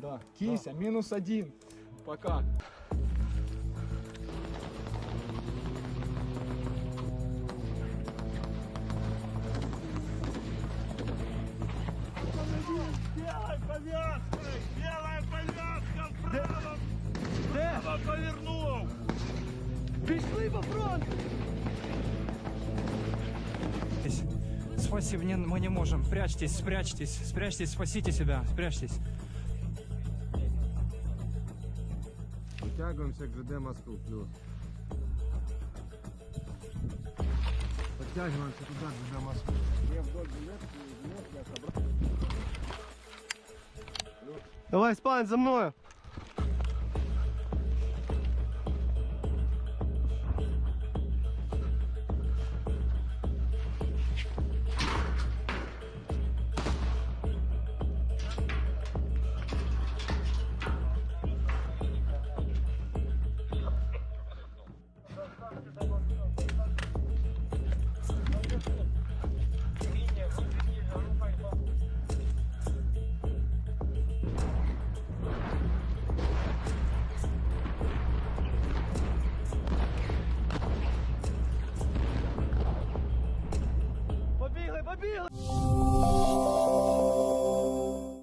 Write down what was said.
Да. Кися, минус один. Пока. Белой повязкой! Белая повязка вправо! Вправо повернул! Пішли по фронту! Спасибо, не, мы не можем. Прячьтесь, спрячьтесь, спрячьтесь, спасите себя, спрячьтесь. Підтягуємося к ЖД Москву, плюс. Подтягиваемся туда, к ЖД Москву. Давай, спань, за vai, vai,